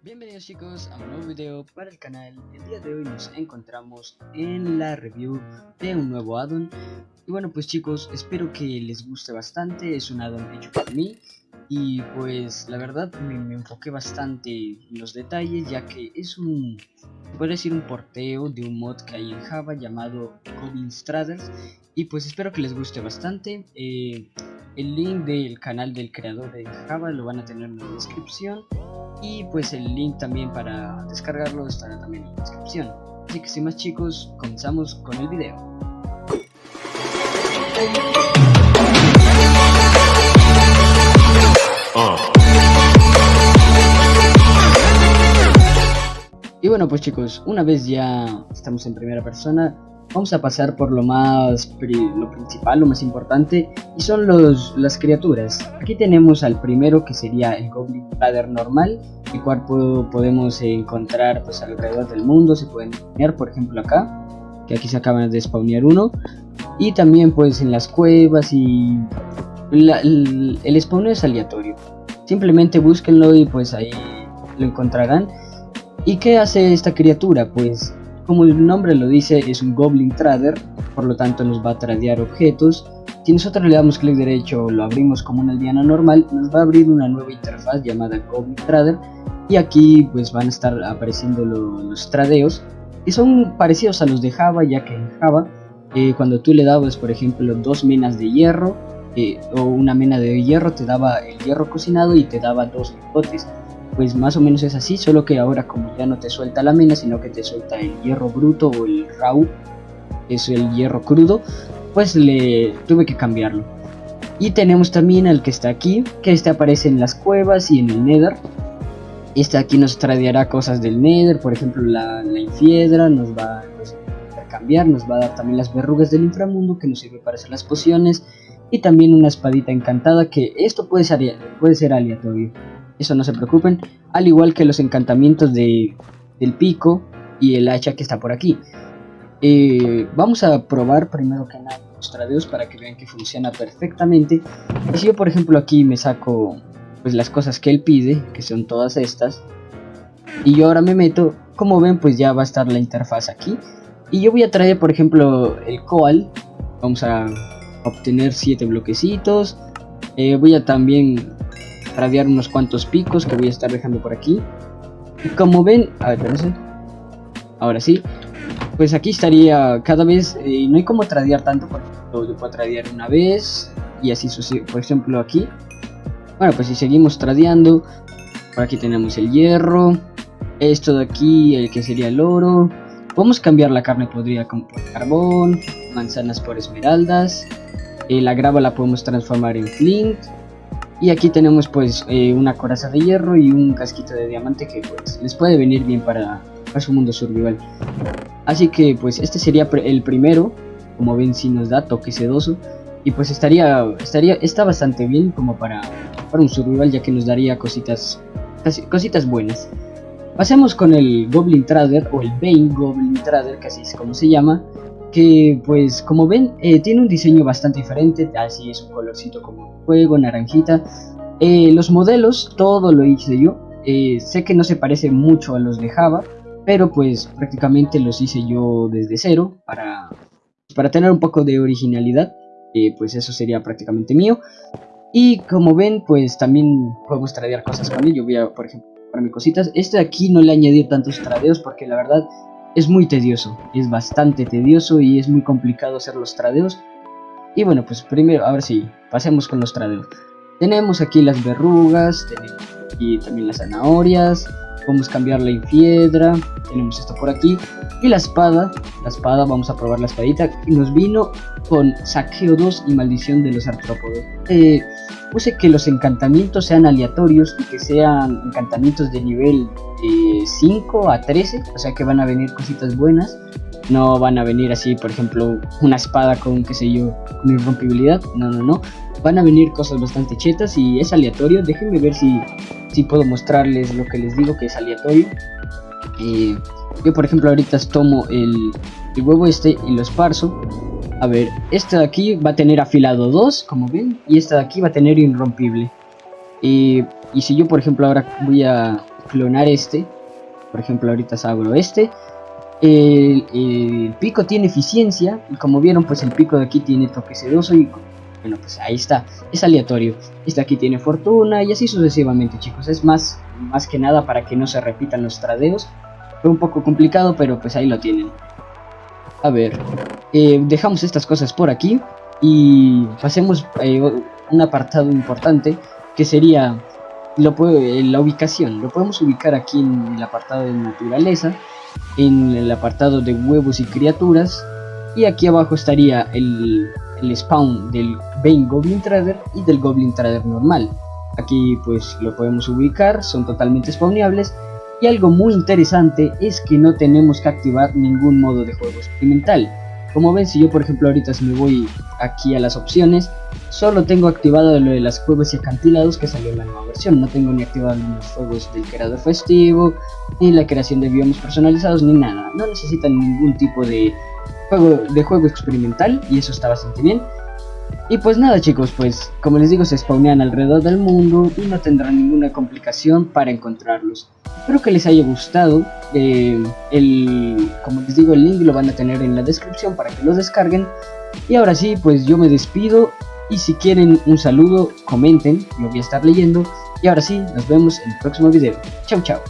Bienvenidos chicos a un nuevo video para el canal. El día de hoy nos encontramos en la review de un nuevo addon. Y bueno pues chicos, espero que les guste bastante. Es un addon hecho por mí. Y pues la verdad me, enfoqué bastante en los detalles ya que es un, puede decir un porteo de un mod que hay en Java llamado Goblin Straders. Y pues espero que les guste bastante. Eh, el link del canal del creador de Java lo van a tener en la descripción y pues el link también para descargarlo estará también en la descripción. Así que sin más chicos, comenzamos con el video. Y bueno pues chicos, una vez ya estamos en primera persona, vamos a pasar por lo más lo principal, lo más importante y son los, las criaturas. Aquí tenemos al primero que sería el Goblin Ladder normal, el cual podemos encontrar pues alrededor del mundo, se pueden spawnear por ejemplo acá, que aquí se acaban de spawnear uno, y también pues en las cuevas y el, el spawn es aleatorio. Simplemente búsquenlo y pues ahí lo encontrarán. ¿Y qué hace esta criatura? Pues como el nombre lo dice, es un Goblin Trader, por lo tanto nos va a tradear objetos. Si nosotros le damos clic derecho o lo abrimos como una aldeana normal, nos va a abrir una nueva interfaz llamada Goblin Trader y aquí pues van a estar apareciendo los tradeos y son parecidos a los de Java ya que en Java eh, cuando tú le dabas por ejemplo dos menas de hierro eh, o una mena de hierro te daba el hierro cocinado y te daba dos lingotes pues más o menos es así, solo que ahora como ya no te suelta la mina, sino que te suelta el hierro bruto o el raw, es el hierro crudo, pues le tuve que cambiarlo. Y tenemos también el que está aquí, que este aparece en las cuevas y en el nether. Este aquí nos tradeará cosas del nether, por ejemplo la, la infiedra, nos va, a cambiar, nos va a dar también las verrugas del inframundo que nos sirve para hacer las pociones. Y también una espadita encantada que esto puede ser, puede ser aleatorio eso no se preocupen, al igual que los encantamientos de, del pico y el hacha que está por aquí. Eh, vamos a probar primero que nada los tradeos para que vean que funciona perfectamente. Si yo por ejemplo aquí me saco pues las cosas que él pide, que son todas estas, y yo ahora me meto, como ven pues ya va a estar la interfaz aquí. Y yo voy a traer por ejemplo el coal, vamos a obtener 7 bloquecitos, eh, voy a también tradear unos cuantos picos que voy a estar dejando por aquí. Y como ven, a ver. Ahora sí. Pues aquí estaría cada vez, eh, no hay como tradear tanto, porque yo puedo tradear una vez y así sucede. Por ejemplo aquí. Bueno, pues si seguimos tradeando, por aquí tenemos el hierro. Esto de aquí, el que sería el oro. Podemos cambiar la carne podrida con por carbón, manzanas por esmeraldas. Eh, la grava la podemos transformar en flint y aquí tenemos pues eh, una coraza de hierro y un casquito de diamante que pues les puede venir bien para, su mundo survival. Así que pues este sería el primero, como ven si nos da toque sedoso. Y pues estaría, estaría, está bastante bien como para, para un survival ya que nos daría cositas, cositas buenas. Pasemos con el Goblin Trader o el Bane Goblin Trader, que así es como se llama que pues como ven eh, tiene un diseño bastante diferente, así es un colorcito como fuego, naranjita. Eh, los modelos, todo lo hice yo, eh, sé que no se parece mucho a los de Java, pero pues prácticamente los hice yo desde cero para, para tener un poco de originalidad, pues eso sería prácticamente mío. Y como ven, pues también podemos tradear cosas con él, yo voy a, por ejemplo, para mis cositas. Este de aquí no le añadir tantos tradeos porque la verdad es muy tedioso, es bastante tedioso y es muy complicado hacer los tradeos. Y bueno, pues primero, a ver si pasemos con los tradeos. Tenemos aquí las verrugas, tenemos aquí también las zanahorias, podemos cambiar la infiedra, tenemos esto por aquí. Y la espada, la espada, vamos a probar la espadita. Y nos vino con saqueo 2 y maldición de los artrópodos. Eh, puse que los encantamientos sean aleatorios y que sean encantamientos de nivel 5 eh, a 13, o sea que van a venir cositas buenas. No van a venir así, por ejemplo, una espada con, qué sé yo, con irrompibilidad. No, no, no. Van a venir cosas bastante chetas y es aleatorio. Déjenme ver si, si puedo mostrarles lo que les digo que es aleatorio. Eh, yo, por ejemplo, ahorita tomo el, el huevo este y lo esparzo a ver, esta de aquí va a tener afilado 2, como ven, y esta de aquí va a tener irrompible. Y, y si yo, por ejemplo, ahora voy a clonar este. Por ejemplo, ahorita abro este. El, pico tiene eficiencia y como vieron pues el pico de aquí tiene toque sedoso y bueno pues ahí está, es aleatorio. Este aquí tiene fortuna y así sucesivamente chicos, es más, más que nada para que no se repitan los tradeos. Fue un poco complicado pero pues ahí lo tienen. A ver, eh, dejamos estas cosas por aquí y pasemos eh, un apartado importante que sería puede, la ubicación. Lo podemos ubicar aquí en el apartado de naturaleza, en el apartado de huevos y criaturas, y aquí abajo estaría el, el spawn del Bane Goblin Trader y del Goblin Trader normal. Aquí pues lo podemos ubicar, son totalmente spawneables y algo muy interesante es que no tenemos que activar ningún modo de juego experimental. Como ven, si yo por ejemplo ahorita si me voy aquí a las opciones, solo tengo activado lo de las cuevas y acantilados que salió en la nueva versión. No tengo ni activado los juegos del creador festivo, ni la creación de biomas personalizados, ni nada. No necesitan ningún tipo de juego, de juego experimental y eso está bastante bien. Y pues nada chicos, pues como les digo se spawnean alrededor del mundo y no tendrán ninguna complicación para encontrarlos. Espero que les haya gustado, eh, el, como les digo el link lo van a tener en la descripción para que los descarguen. Y ahora sí, pues yo me despido y si quieren un saludo comenten, lo voy a estar leyendo. Y ahora sí, nos vemos en el próximo video. Chau chau.